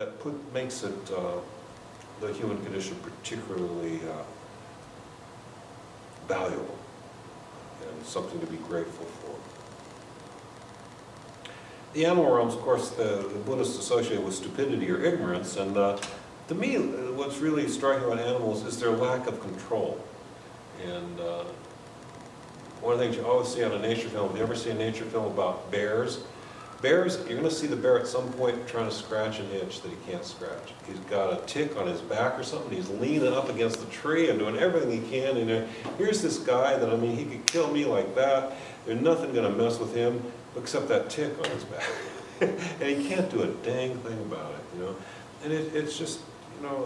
that put, makes it, uh, the human condition particularly uh, valuable and something to be grateful for. The animal realms, of course, the, the Buddhists associate with stupidity or ignorance, and uh, to me, what's really striking about animals is their lack of control. And uh, one of the things you always see on a nature film, if you ever see a nature film about bears, bears, you're going to see the bear at some point trying to scratch an itch that he can't scratch. He's got a tick on his back or something, he's leaning up against the tree and doing everything he can, and uh, here's this guy that, I mean, he could kill me like that, there's nothing going to mess with him except that tick on his back. and he can't do a dang thing about it, you know. And it, it's just, you know,